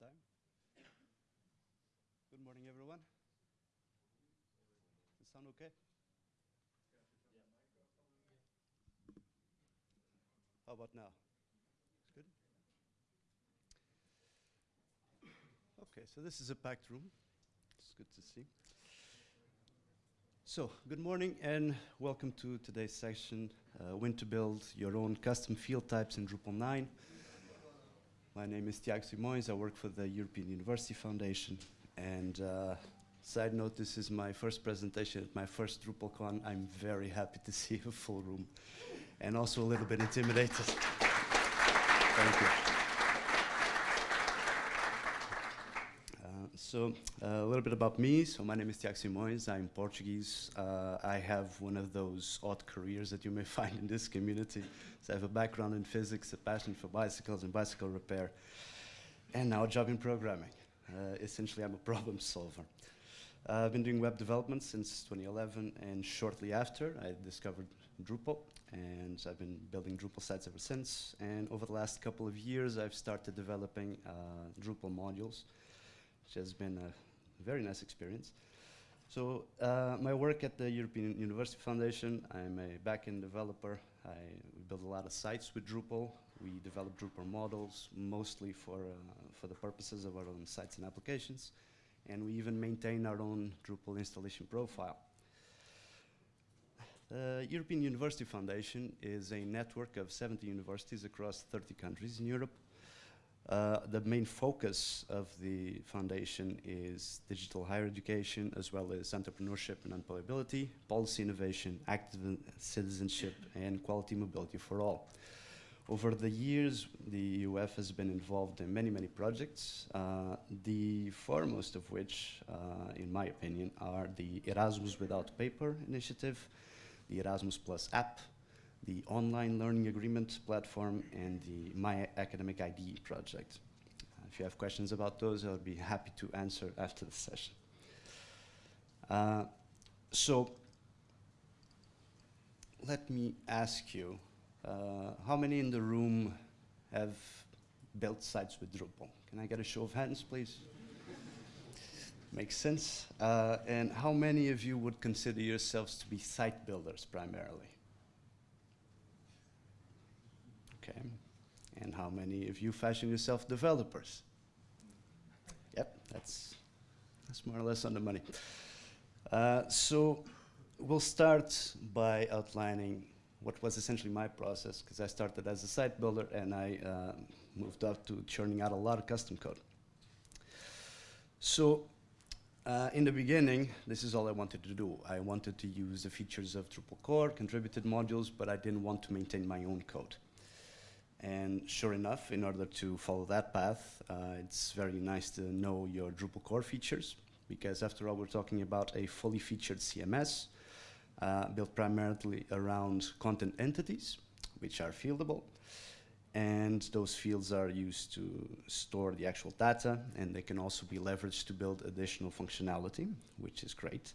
time. Good morning, everyone. Does sound okay? How about now? Good? Okay, so this is a packed room. It's good to see. So, good morning and welcome to today's session, uh, When to Build Your Own Custom Field Types in Drupal 9. My name is Tiago Simões. I work for the European University Foundation. And uh, side note, this is my first presentation at my first DrupalCon. I'm very happy to see a full room and also a little bit intimidated. Thank you. Uh, so uh, a little bit about me. So my name is Tiago Simões. I'm Portuguese. Uh, I have one of those odd careers that you may find in this community. So I have a background in physics, a passion for bicycles and bicycle repair, and now a job in programming. Uh, essentially, I'm a problem solver. Uh, I've been doing web development since 2011, and shortly after, I discovered Drupal, and I've been building Drupal sites ever since. And over the last couple of years, I've started developing uh, Drupal modules, which has been a very nice experience. So uh, my work at the European University Foundation, I'm a backend developer. I build a lot of sites with Drupal. We develop Drupal models, mostly for, uh, for the purposes of our own sites and applications. And we even maintain our own Drupal installation profile. The European University Foundation is a network of 70 universities across 30 countries in Europe. Uh, the main focus of the foundation is digital higher education, as well as entrepreneurship and employability, policy innovation, active citizenship, and quality mobility for all. Over the years, the UF has been involved in many, many projects, uh, the foremost of which, uh, in my opinion, are the Erasmus Without Paper initiative, the Erasmus Plus app, the online learning agreement platform, and the My Academic ID project. Uh, if you have questions about those, I'll be happy to answer after the session. Uh, so, let me ask you, uh, how many in the room have built sites with Drupal? Can I get a show of hands, please? Makes sense. Uh, and how many of you would consider yourselves to be site builders primarily? Okay. And how many of you fashion yourself developers? Yep, that's, that's more or less on the money. Uh, so we'll start by outlining what was essentially my process, because I started as a site builder and I uh, moved up to churning out a lot of custom code. So uh, in the beginning, this is all I wanted to do. I wanted to use the features of Drupal core, contributed modules, but I didn't want to maintain my own code. And sure enough, in order to follow that path, uh, it's very nice to know your Drupal core features, because after all, we're talking about a fully featured CMS uh, built primarily around content entities, which are fieldable. And those fields are used to store the actual data, and they can also be leveraged to build additional functionality, which is great.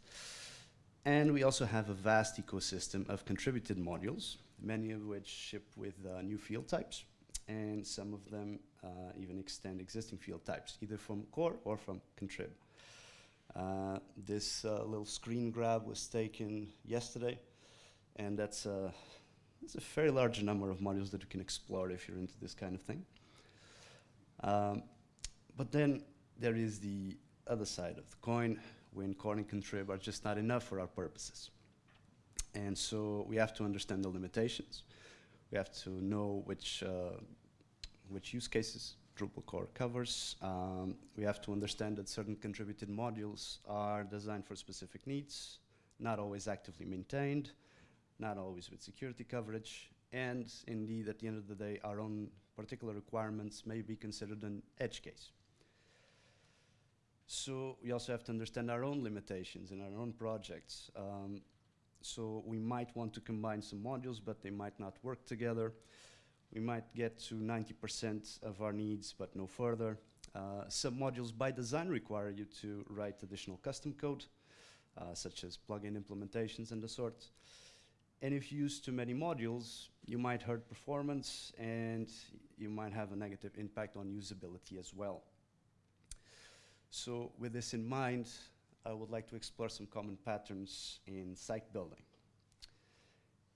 And we also have a vast ecosystem of contributed modules, many of which ship with uh, new field types, and some of them uh, even extend existing field types, either from core or from contrib. Uh, this uh, little screen grab was taken yesterday, and that's a, that's a very large number of modules that you can explore if you're into this kind of thing. Um, but then there is the other side of the coin, when core and contrib are just not enough for our purposes. And so we have to understand the limitations. We have to know which, uh, which use cases Drupal core covers. Um, we have to understand that certain contributed modules are designed for specific needs, not always actively maintained, not always with security coverage, and indeed, at the end of the day, our own particular requirements may be considered an edge case. So we also have to understand our own limitations in our own projects. Um, so we might want to combine some modules, but they might not work together. We might get to 90% of our needs, but no further. Uh, some modules by design require you to write additional custom code, uh, such as plugin implementations and the sort. And if you use too many modules, you might hurt performance and you might have a negative impact on usability as well. So with this in mind, I would like to explore some common patterns in site building.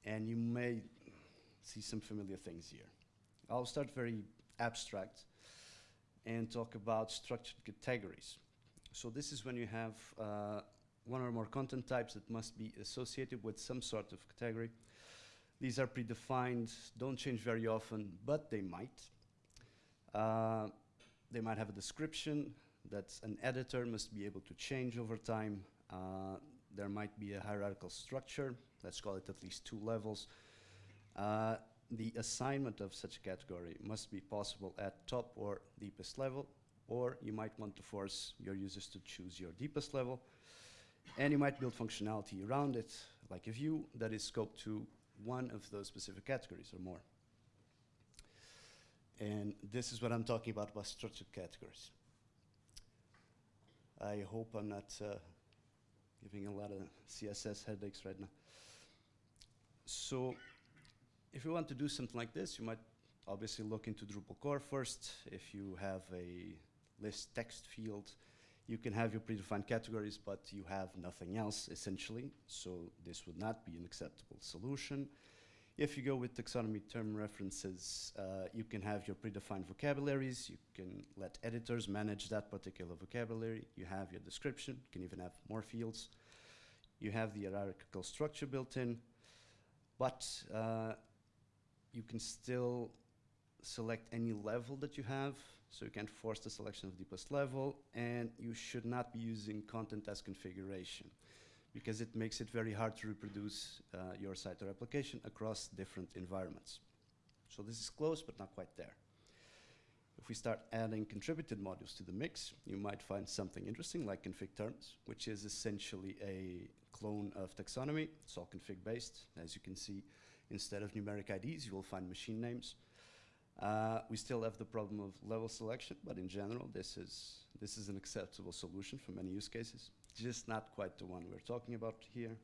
And you may see some familiar things here. I'll start very abstract and talk about structured categories. So this is when you have uh, one or more content types that must be associated with some sort of category. These are predefined, don't change very often, but they might. Uh, they might have a description that an editor must be able to change over time. Uh, there might be a hierarchical structure, let's call it at least two levels. Uh, the assignment of such a category must be possible at top or deepest level, or you might want to force your users to choose your deepest level. And you might build functionality around it, like a view that is scoped to one of those specific categories or more. And this is what I'm talking about by structured categories. I hope I'm not uh, giving a lot of CSS headaches right now. So if you want to do something like this, you might obviously look into Drupal core first. If you have a list text field, you can have your predefined categories, but you have nothing else, essentially. So this would not be an acceptable solution. If you go with taxonomy term references, uh, you can have your predefined vocabularies. You can let editors manage that particular vocabulary. You have your description. You can even have more fields. You have the hierarchical structure built in. But uh, you can still select any level that you have, so you can't force the selection of the deepest level, and you should not be using content as configuration because it makes it very hard to reproduce uh, your site or application across different environments. So this is close, but not quite there. If we start adding contributed modules to the mix, you might find something interesting like config terms, which is essentially a clone of taxonomy. It's all config based. As you can see, Instead of numeric IDs, you will find machine names. Uh, we still have the problem of level selection, but in general, this is, this is an acceptable solution for many use cases, just not quite the one we're talking about here.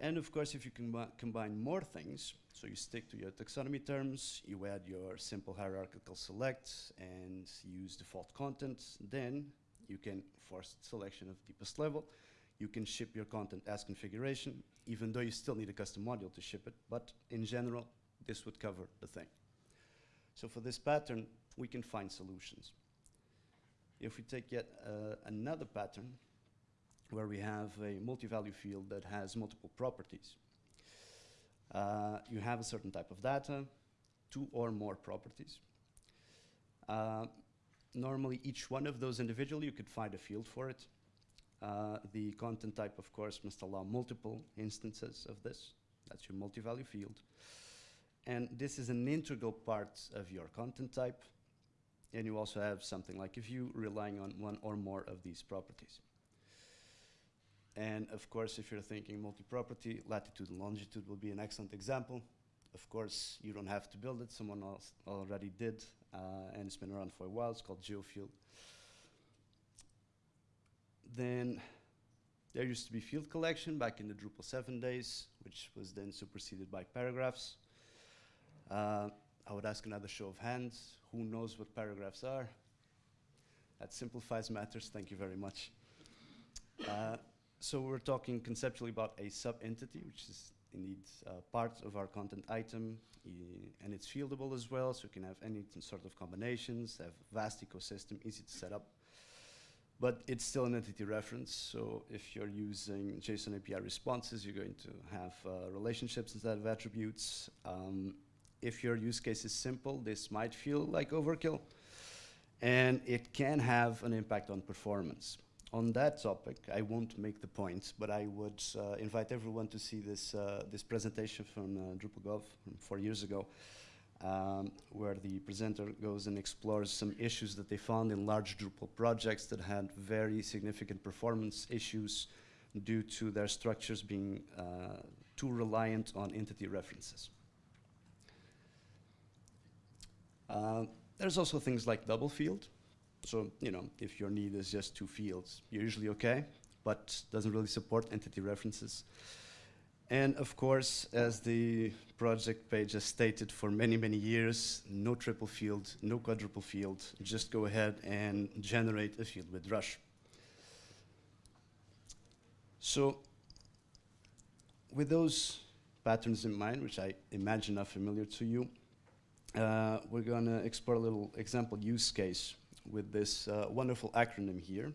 And of course, if you combi combine more things, so you stick to your taxonomy terms, you add your simple hierarchical select and use default content, then you can force selection of deepest level, you can ship your content as configuration, even though you still need a custom module to ship it. But in general, this would cover the thing. So for this pattern, we can find solutions. If we take yet uh, another pattern, where we have a multi-value field that has multiple properties. Uh, you have a certain type of data, two or more properties. Uh, normally, each one of those individually, you could find a field for it. Uh, the content type, of course, must allow multiple instances of this. That's your multi-value field. And this is an integral part of your content type. And you also have something like a view relying on one or more of these properties. And of course, if you're thinking multi-property, latitude and longitude will be an excellent example. Of course, you don't have to build it. Someone else already did, uh, and it's been around for a while. It's called GeoField then there used to be field collection back in the Drupal 7 days, which was then superseded by paragraphs. Uh, I would ask another show of hands. Who knows what paragraphs are? That simplifies matters. Thank you very much. Uh, so we're talking conceptually about a sub-entity, which is indeed uh, part of our content item, and it's fieldable as well, so you can have any sort of combinations, have vast ecosystem, easy to set up but it's still an entity reference. So if you're using JSON API responses, you're going to have uh, relationships instead of attributes. Um, if your use case is simple, this might feel like overkill. And it can have an impact on performance. On that topic, I won't make the point, but I would uh, invite everyone to see this, uh, this presentation from uh, DrupalGov from four years ago um, where the presenter goes and explores some issues that they found in large Drupal projects that had very significant performance issues due to their structures being uh, too reliant on entity references. Uh, there's also things like double field. So, you know, if your need is just two fields, you're usually okay, but doesn't really support entity references. And of course, as the project page has stated for many, many years, no triple field, no quadruple field, just go ahead and generate a field with Drush. So with those patterns in mind, which I imagine are familiar to you, uh, we're going to explore a little example use case with this uh, wonderful acronym here.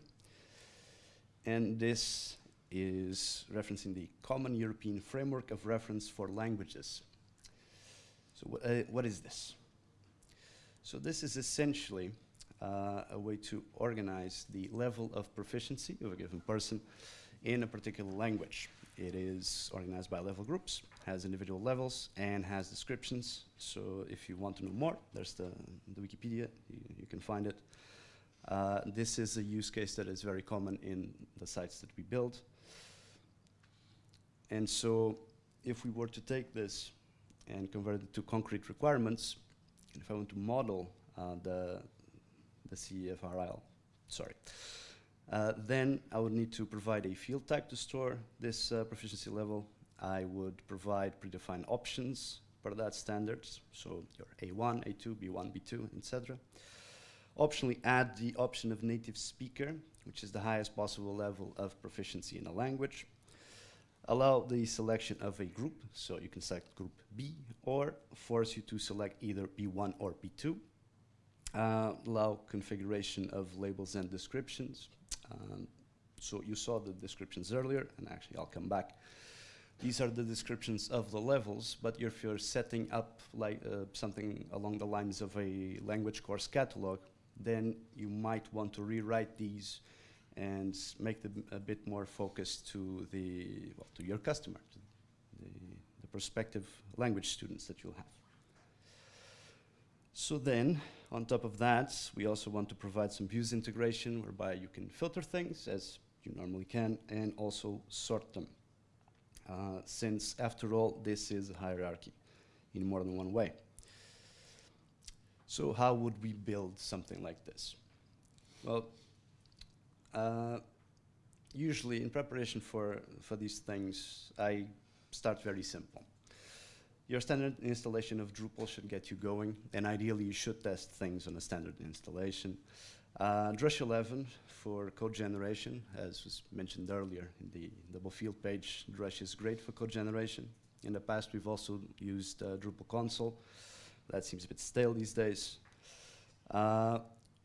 And this is referencing the Common European Framework of Reference for Languages. So uh, what is this? So this is essentially uh, a way to organize the level of proficiency of a given person in a particular language. It is organized by level groups, has individual levels, and has descriptions. So if you want to know more, there's the, the Wikipedia, you, you can find it. Uh, this is a use case that is very common in the sites that we build. And so if we were to take this and convert it to concrete requirements, if I want to model uh, the, the CFRL, sorry, uh, then I would need to provide a field type to store this uh, proficiency level. I would provide predefined options for that standards, so your A1, A2, B1, B2, etc. Optionally add the option of native speaker, which is the highest possible level of proficiency in a language. Allow the selection of a group, so you can select group B, or force you to select either B1 or B2. Uh, allow configuration of labels and descriptions, um, so you saw the descriptions earlier, and actually I'll come back. These are the descriptions of the levels, but if you're setting up like uh, something along the lines of a language course catalog, then you might want to rewrite these and make them a bit more focused to the well, to your customer, to the, the prospective language students that you'll have. So then, on top of that, we also want to provide some views integration whereby you can filter things as you normally can and also sort them. Uh, since after all, this is a hierarchy in more than one way. So how would we build something like this? Well, uh, usually in preparation for, for these things, I start very simple. Your standard installation of Drupal should get you going, and ideally you should test things on a standard installation. Uh, Drush 11 for code generation, as was mentioned earlier in the double field page, Drush is great for code generation. In the past, we've also used uh, Drupal console. That seems a bit stale these days. Uh,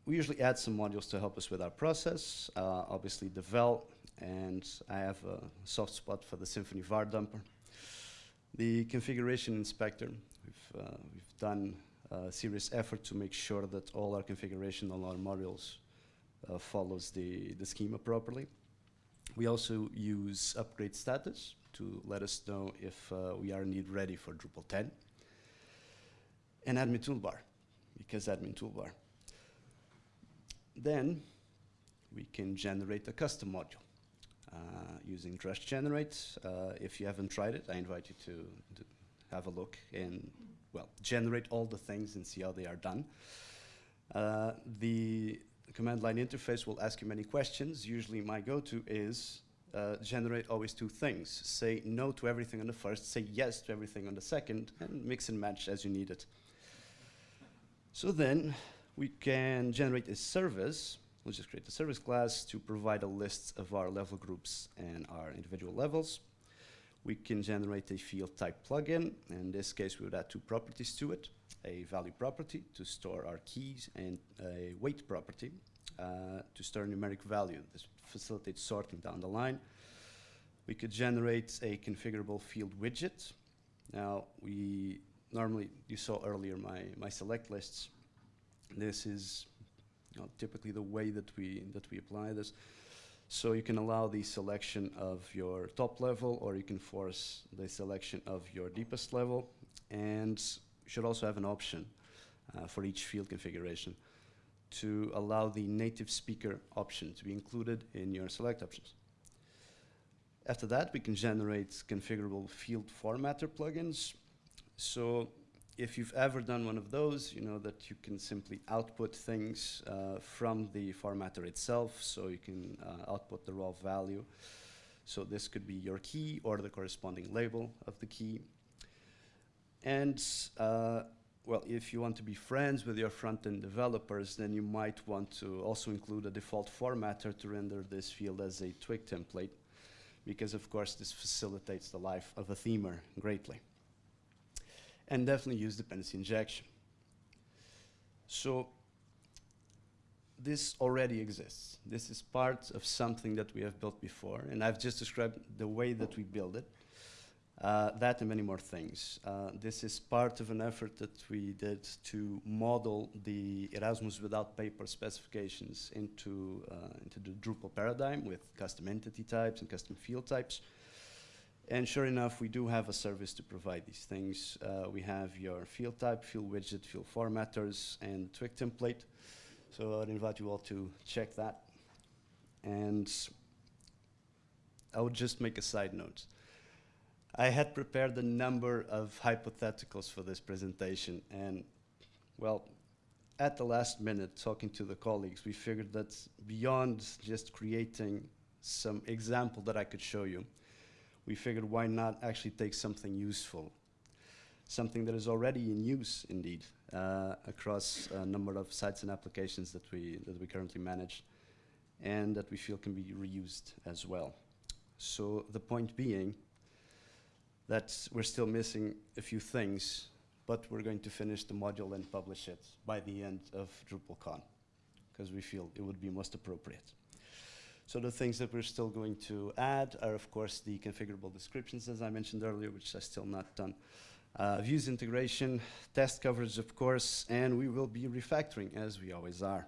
we usually add some modules to help us with our process. Uh, obviously, Devel, and I have a soft spot for the Symfony var dumper. The configuration inspector, we've, uh, we've done serious effort to make sure that all our configuration on our modules uh, follows the, the schema properly. We also use upgrade status to let us know if uh, we are indeed ready for Drupal 10. And admin toolbar, because admin toolbar. Then we can generate a custom module. Uh, using Drush Generate. Uh, if you haven't tried it, I invite you to, to, have a look and, well, generate all the things and see how they are done. Uh, the command line interface will ask you many questions. Usually my go-to is uh, generate always two things. Say no to everything on the first, say yes to everything on the second, and mix and match as you need it. So then we can generate a service We'll just create a service class to provide a list of our level groups and our individual levels. We can generate a field type plugin. In this case, we would add two properties to it, a value property to store our keys and a weight property uh, to store a numeric value. This facilitates sorting down the line. We could generate a configurable field widget. Now, we normally, you saw earlier my, my select lists. This is you know, typically the way that we, that we apply this. So you can allow the selection of your top level or you can force the selection of your deepest level and you should also have an option uh, for each field configuration to allow the native speaker option to be included in your select options. After that, we can generate configurable field formatter plugins. So if you've ever done one of those, you know that you can simply output things uh, from the formatter itself, so you can uh, output the raw value. So this could be your key or the corresponding label of the key. And uh, well, if you want to be friends with your front-end developers, then you might want to also include a default formatter to render this field as a twig template, because of course this facilitates the life of a themer greatly. And definitely use dependency injection. So this already exists. This is part of something that we have built before, and I've just described the way that we build it. Uh, that and many more things. Uh, this is part of an effort that we did to model the Erasmus without paper specifications into, uh, into the Drupal paradigm with custom entity types and custom field types. And sure enough, we do have a service to provide these things. Uh, we have your field type, field widget, field formatters, and twig template. So I'd invite you all to check that. And I would just make a side note. I had prepared a number of hypotheticals for this presentation, and well, at the last minute, talking to the colleagues, we figured that beyond just creating some example that I could show you, we figured why not actually take something useful, something that is already in use, indeed, uh, across a number of sites and applications that we, that we currently manage, and that we feel can be reused as well. So the point being, that we're still missing a few things, but we're going to finish the module and publish it by the end of DrupalCon, because we feel it would be most appropriate. So the things that we're still going to add are, of course, the configurable descriptions, as I mentioned earlier, which are still not done. Uh, views integration, test coverage, of course, and we will be refactoring, as we always are.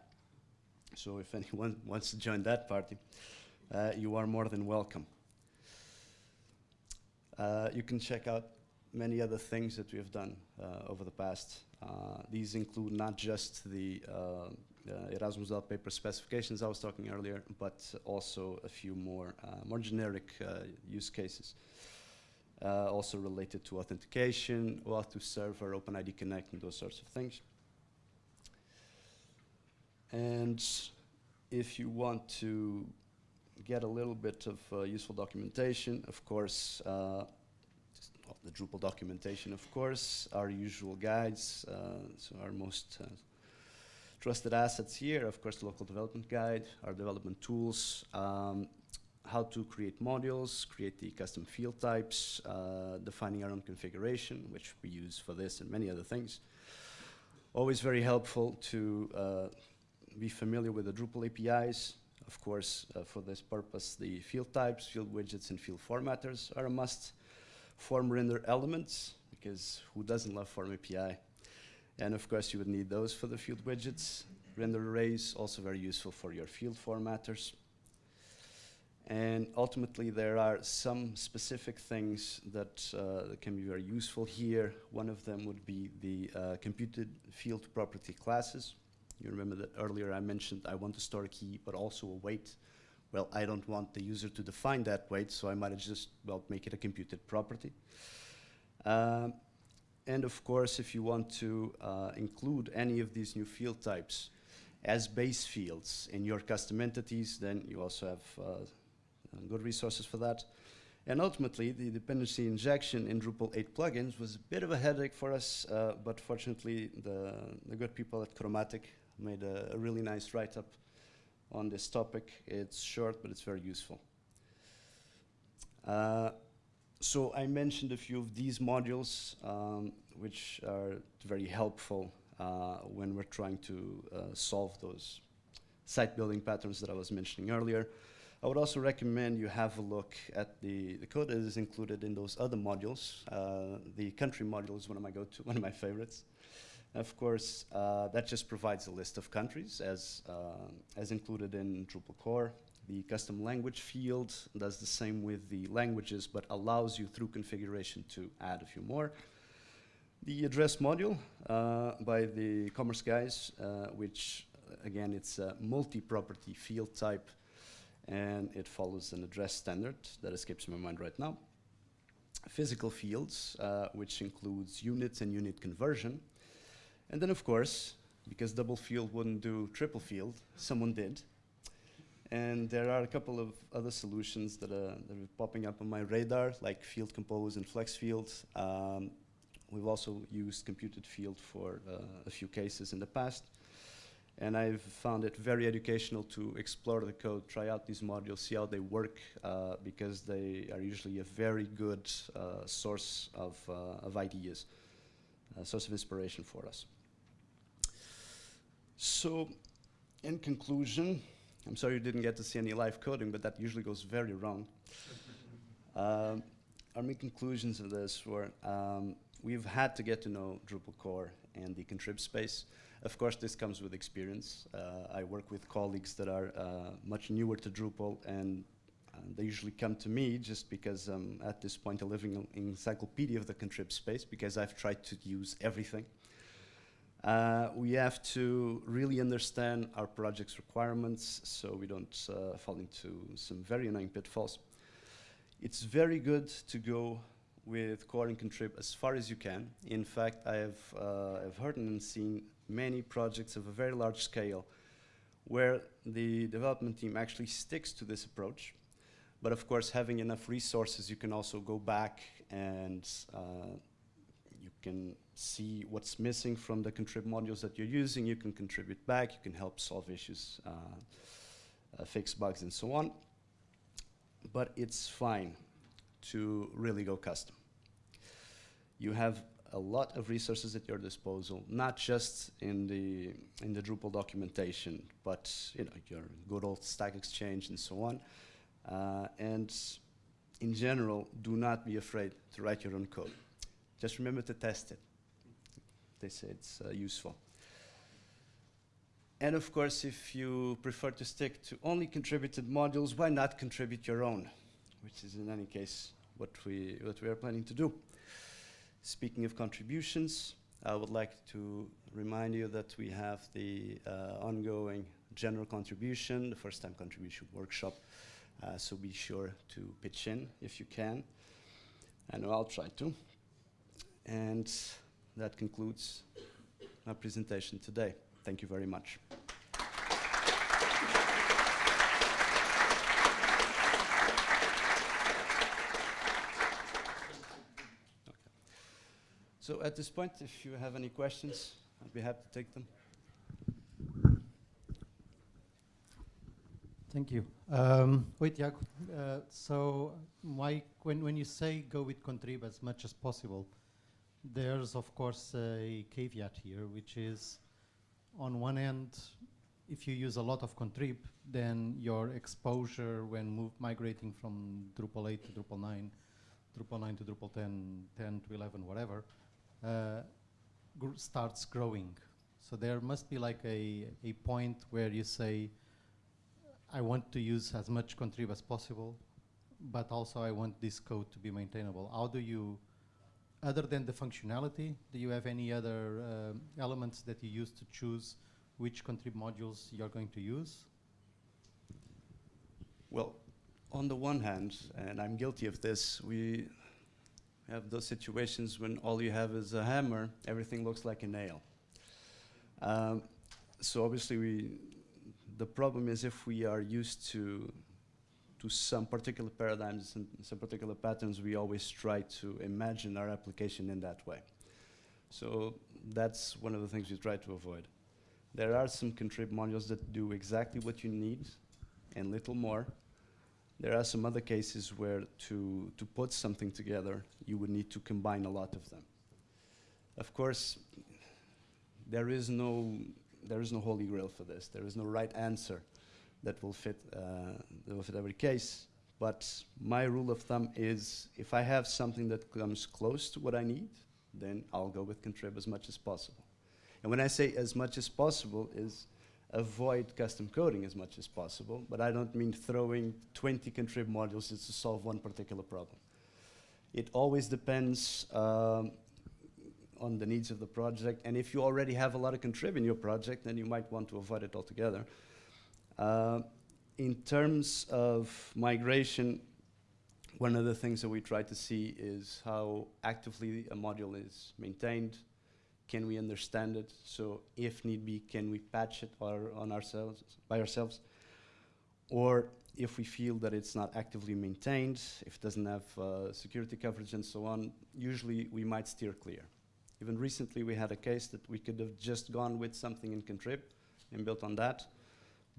So if anyone wants to join that party, uh, you are more than welcome. Uh, you can check out many other things that we have done uh, over the past. Uh, these include not just the uh, Erasmus without paper specifications I was talking earlier, but also a few more, uh, more generic uh, use cases. also related to authentication, OAuth2 server, OpenID Connect, and those sorts of things. And if you want to get a little bit of uh, useful documentation. Of course, uh, the Drupal documentation, of course, our usual guides, uh, so our most uh, trusted assets here, of course, the local development guide, our development tools, um, how to create modules, create the custom field types, uh, defining our own configuration, which we use for this and many other things. Always very helpful to uh, be familiar with the Drupal APIs, of course, uh, for this purpose, the field types, field widgets, and field formatters are a must. Form render elements, because who doesn't love Form API? And of course, you would need those for the field widgets. Render arrays, also very useful for your field formatters. And ultimately, there are some specific things that, uh, can be very useful here. One of them would be the uh, computed field property classes. You remember that earlier I mentioned I want to store a key, but also a weight. Well, I don't want the user to define that weight, so I might just, well, make it a computed property. Um, and of course, if you want to uh, include any of these new field types as base fields in your custom entities, then you also have uh, good resources for that. And ultimately, the dependency injection in Drupal 8 plugins was a bit of a headache for us, uh, but fortunately, the, the good people at Chromatic made a, a really nice write-up on this topic. It's short, but it's very useful. So I mentioned a few of these modules, um, which are very helpful uh, when we're trying to uh, solve those site building patterns that I was mentioning earlier. I would also recommend you have a look at the, the code that is included in those other modules. Uh, the country module is one of my go-to, one of my favorites. Of course, uh, that just provides a list of countries as, uh, as included in Drupal core. The custom language field does the same with the languages, but allows you through configuration to add a few more. The address module uh, by the commerce guys, uh, which again, it's a multi-property field type, and it follows an address standard that escapes my mind right now. Physical fields, uh, which includes units and unit conversion, and then, of course, because double field wouldn't do triple field, someone did. And there are a couple of other solutions that are, that are popping up on my radar, like Field Compose and FlexField. Um, we've also used computed field for uh, a few cases in the past. And I've found it very educational to explore the code, try out these modules, see how they work, uh, because they are usually a very good uh, source of, uh, of ideas, a source of inspiration for us. So, in conclusion, I'm sorry you didn't get to see any live coding, but that usually goes very wrong. um, our main conclusions of this were um, we've had to get to know Drupal core and the contrib space. Of course, this comes with experience. Uh, I work with colleagues that are uh, much newer to Drupal, and uh, they usually come to me just because um, at this point I'm living encyclopedia of the contrib space because I've tried to use everything. Uh, we have to really understand our project's requirements so we don't uh, fall into some very annoying pitfalls. It's very good to go with core and contrib as far as you can. In fact, I have uh, I've heard and seen many projects of a very large scale where the development team actually sticks to this approach. But of course, having enough resources, you can also go back and uh, can see what's missing from the contrib modules that you're using. You can contribute back. You can help solve issues, uh, uh, fix bugs, and so on. But it's fine to really go custom. You have a lot of resources at your disposal, not just in the in the Drupal documentation, but you know your good old Stack Exchange and so on. Uh, and in general, do not be afraid to write your own code. Just remember to test it. They say it's uh, useful. And of course, if you prefer to stick to only contributed modules, why not contribute your own? Which is in any case what we, what we are planning to do. Speaking of contributions, I would like to remind you that we have the uh, ongoing general contribution, the first time contribution workshop. Uh, so be sure to pitch in if you can. Know I'll try to. And that concludes my presentation today. Thank you very much. So at this point, if you have any questions, I'd be happy to take them. Thank you. Um, wait, yeah. Uh, so, Mike, when, when you say go with contrib as much as possible, there's of course a caveat here, which is on one end, if you use a lot of contrib, then your exposure when migrating from Drupal 8 to Drupal 9, Drupal 9 to Drupal 10, 10 to 11, whatever, uh, gr starts growing. So there must be like a, a point where you say, I want to use as much contrib as possible, but also I want this code to be maintainable. How do you, other than the functionality, do you have any other um, elements that you use to choose which contrib modules you're going to use? Well, on the one hand, and I'm guilty of this, we have those situations when all you have is a hammer, everything looks like a nail. Um, so obviously we, the problem is if we are used to to some particular paradigms and some particular patterns, we always try to imagine our application in that way. So that's one of the things we try to avoid. There are some contrib modules that do exactly what you need and little more, there are some other cases where to, to put something together, you would need to combine a lot of them. Of course, there is no, there is no holy grail for this. There is no right answer that will fit, uh, that will fit every case. But my rule of thumb is if I have something that comes close to what I need, then I'll go with contrib as much as possible. And when I say as much as possible is avoid custom coding as much as possible, but I don't mean throwing 20 contrib modules just to solve one particular problem. It always depends um, on the needs of the project, and if you already have a lot of contrib in your project, then you might want to avoid it altogether. Uh, in terms of migration, one of the things that we try to see is how actively a module is maintained, can we understand it? So if need be, can we patch it or on ourselves, by ourselves? or if we feel that it's not actively maintained, if it doesn't have uh, security coverage and so on, usually we might steer clear. Even recently we had a case that we could have just gone with something in Contrib and built on that,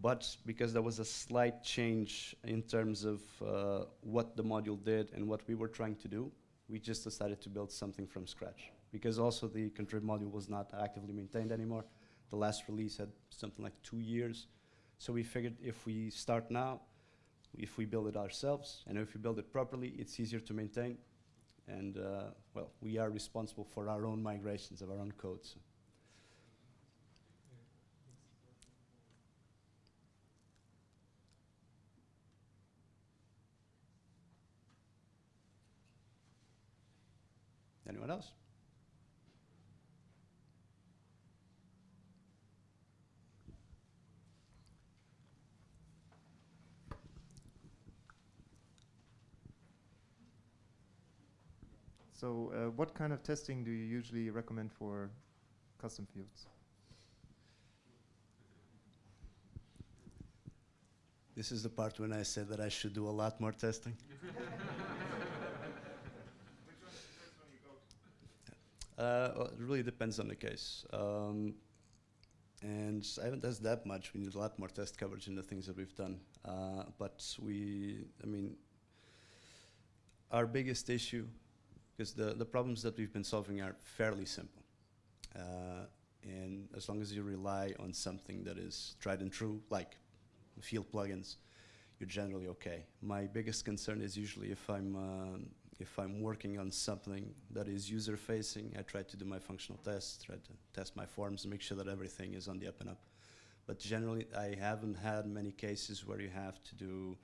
but because there was a slight change in terms of uh, what the module did and what we were trying to do, we just decided to build something from scratch. Because also the Contrib module was not actively maintained anymore. The last release had something like two years. So we figured if we start now, if we build it ourselves, and if we build it properly, it's easier to maintain. And, uh, well, we are responsible for our own migrations of our own codes. Anyone else? So, uh, what kind of testing do you usually recommend for custom fields? This is the part when I said that I should do a lot more testing. well, it really depends on the case. Um, and I haven't tested that much. We need a lot more test coverage in the things that we've done. Uh, but we, I mean, our biggest issue, because the, the problems that we've been solving are fairly simple. Uh, and as long as you rely on something that is tried and true, like field plugins, you're generally okay. My biggest concern is usually if I'm um, if I'm working on something that is user facing, I try to do my functional tests, try to test my forms, make sure that everything is on the up and up. But generally, I haven't had many cases where you have to do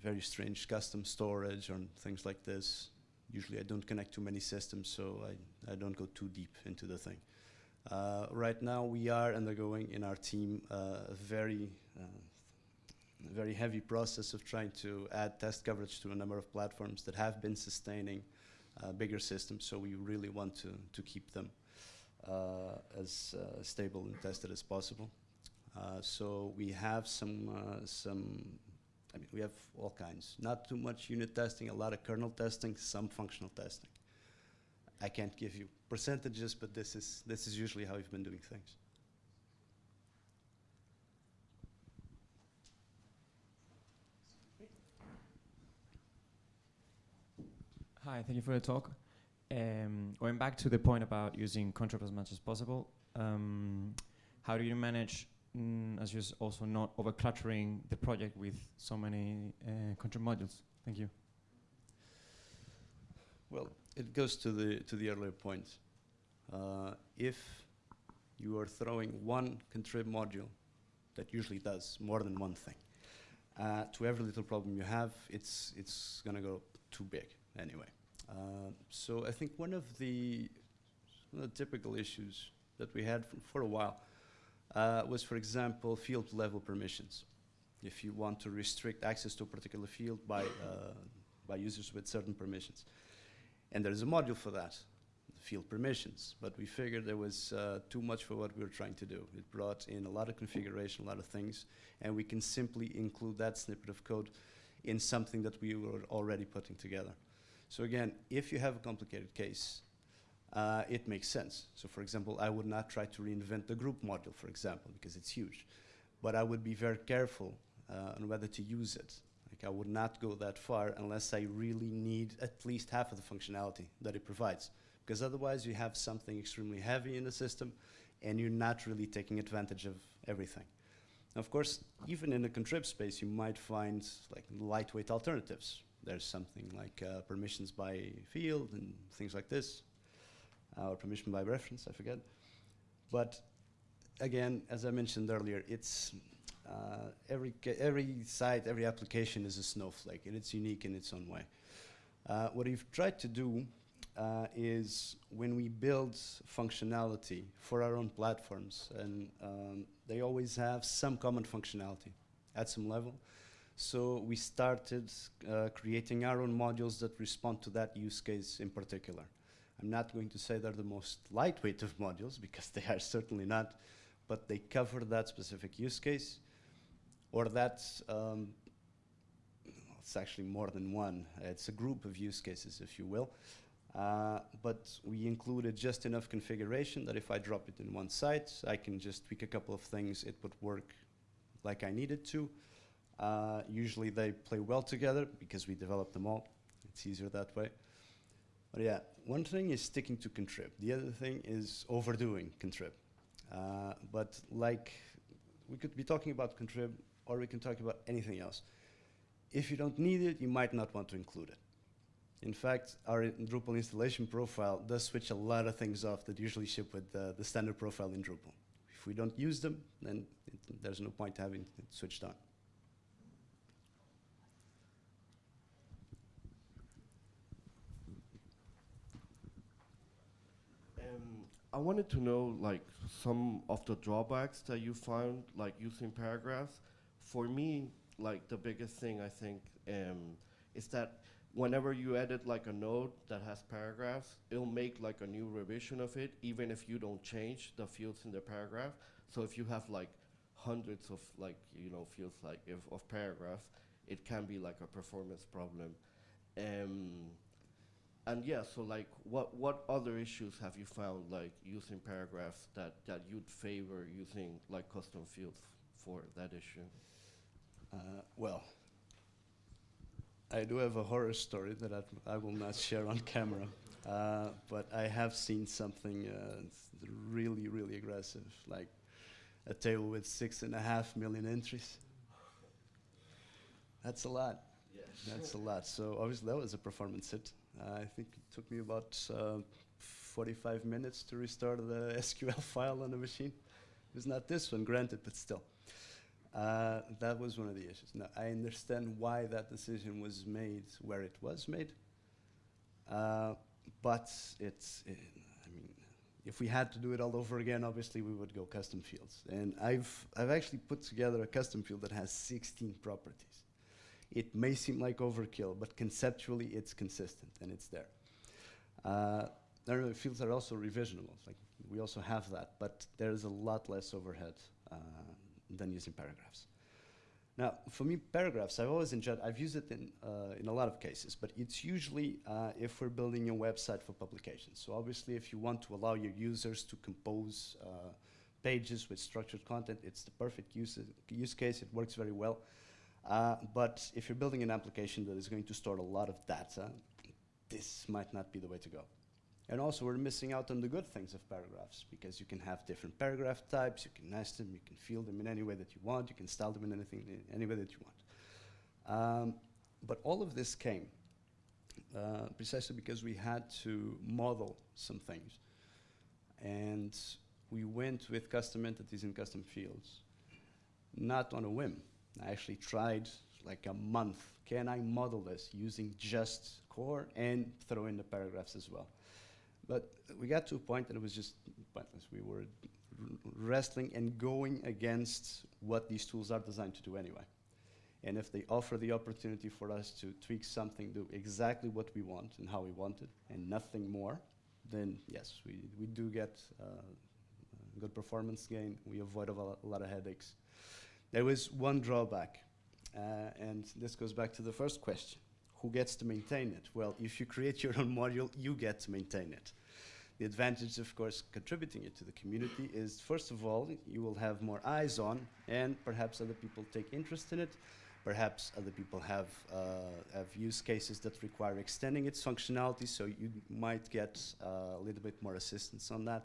very strange custom storage or things like this. Usually, I don't connect too many systems, so I, I don't go too deep into the thing. Uh, right now, we are undergoing in our team uh, a very uh, very heavy process of trying to add test coverage to a number of platforms that have been sustaining uh, bigger systems. So we really want to, to keep them uh, as uh, stable and tested as possible. Uh, so we have some, uh, some, I mean, we have all kinds. Not too much unit testing, a lot of kernel testing, some functional testing. I can't give you percentages, but this is, this is usually how we've been doing things. Hi, thank you for the talk. Um, going back to the point about using Contrib as much as possible, um, how do you manage, mm, as you also not over cluttering the project with so many uh, modules? Thank you. Well, it goes to the to the earlier point. Uh, if you are throwing one contrib module that usually does more than one thing, uh, to every little problem you have, it's it's going to go too big anyway. Uh, so I think one of the, one of the typical issues that we had for a while uh, was, for example, field level permissions. If you want to restrict access to a particular field by, uh, by users with certain permissions. And there's a module for that, field permissions. But we figured there was uh, too much for what we were trying to do. It brought in a lot of configuration, a lot of things, and we can simply include that snippet of code in something that we were already putting together. So again, if you have a complicated case, uh, it makes sense. So for example, I would not try to reinvent the group module, for example, because it's huge. But I would be very careful uh, on whether to use it. Like I would not go that far unless I really need at least half of the functionality that it provides. Because otherwise you have something extremely heavy in the system and you're not really taking advantage of everything. Of course, even in the contrib space, you might find like lightweight alternatives there's something like uh, permissions by field and things like this, uh, or permission by reference, I forget. But again, as I mentioned earlier, it's uh, every, every site, every application is a snowflake, and it's unique in its own way. Uh, what we've tried to do uh, is when we build functionality for our own platforms, and um, they always have some common functionality at some level, so we started uh, creating our own modules that respond to that use case in particular. I'm not going to say they're the most lightweight of modules because they are certainly not, but they cover that specific use case. or that's, um, it's actually more than one. It's a group of use cases, if you will. Uh, but we included just enough configuration that if I drop it in one site, I can just tweak a couple of things, it would work like I needed to. Uh, usually they play well together because we develop them all. It's easier that way. But yeah, one thing is sticking to contrib. The other thing is overdoing contrib. Uh, but like, we could be talking about contrib or we can talk about anything else. If you don't need it, you might not want to include it. In fact, our Drupal installation profile does switch a lot of things off that usually ship with uh, the standard profile in Drupal. If we don't use them, then it, there's no point having it switched on. Um, I wanted to know like some of the drawbacks that you found like using paragraphs. For me, like the biggest thing I think um, is that whenever you edit like a node that has paragraphs, it'll make like a new revision of it, even if you don't change the fields in the paragraph. So if you have like hundreds of like you know fields like if of paragraphs, it can be like a performance problem. Um, and yeah, so like, what what other issues have you found like using paragraphs that that you'd favor using like custom fields for that issue? Uh, well, I do have a horror story that I, I will not share on camera, uh, but I have seen something uh, really, really aggressive, like a table with six and a half million entries. That's a lot. That's a lot. So obviously that was a performance hit. Uh, I think it took me about uh, 45 minutes to restart the SQL file on the machine. It was not this one, granted, but still. Uh, that was one of the issues. Now, I understand why that decision was made where it was made, uh, but it's, it, I mean, if we had to do it all over again, obviously we would go custom fields. And I've, I've actually put together a custom field that has 16 properties. It may seem like overkill, but conceptually it's consistent and it's there. Uh, our fields are also revisionable, like we also have that, but there's a lot less overhead uh, than using paragraphs. Now, for me, paragraphs, I've always enjoyed, I've used it in, uh, in a lot of cases, but it's usually uh, if we're building a website for publication. So obviously, if you want to allow your users to compose uh, pages with structured content, it's the perfect use, use case, it works very well. Uh, but if you're building an application that is going to store a lot of data, this might not be the way to go. And also, we're missing out on the good things of paragraphs because you can have different paragraph types, you can nest them, you can fill them in any way that you want, you can style them in anything, in any way that you want. Um, but all of this came uh, precisely because we had to model some things. And we went with custom entities and custom fields, not on a whim. I actually tried like a month. Can I model this using just core and throw in the paragraphs as well? But we got to a point that it was just pointless. We were wrestling and going against what these tools are designed to do anyway. And if they offer the opportunity for us to tweak something, do exactly what we want and how we want it, and nothing more, then yes, we, we do get uh, good performance gain. We avoid a, a lot of headaches. There was one drawback, uh, and this goes back to the first question. Who gets to maintain it? Well, if you create your own module, you get to maintain it. The advantage, of course, contributing it to the community is, first of all, you will have more eyes on, and perhaps other people take interest in it. Perhaps other people have, uh, have use cases that require extending its functionality, so you might get uh, a little bit more assistance on that.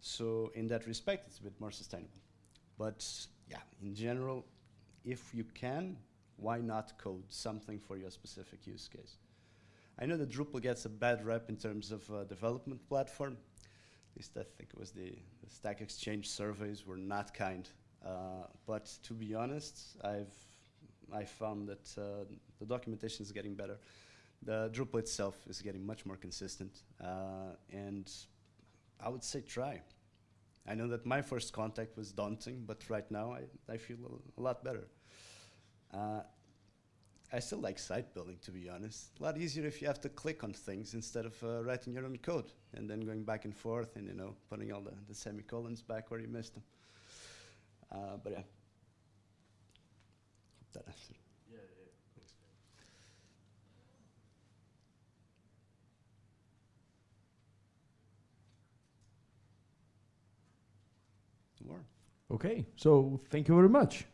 So in that respect, it's a bit more sustainable. But yeah, in general, if you can, why not code something for your specific use case? I know that Drupal gets a bad rep in terms of uh, development platform. At least I think it was the, the Stack Exchange surveys were not kind. Uh, but to be honest, I've I found that uh, the documentation is getting better. The Drupal itself is getting much more consistent, uh, and I would say try. I know that my first contact was daunting, but right now I, I feel a, a lot better. Uh, I still like site building, to be honest. A lot easier if you have to click on things instead of uh, writing your own code and then going back and forth and you know putting all the, the semicolons back where you missed them. Uh, but yeah. Sure. Okay, so thank you very much.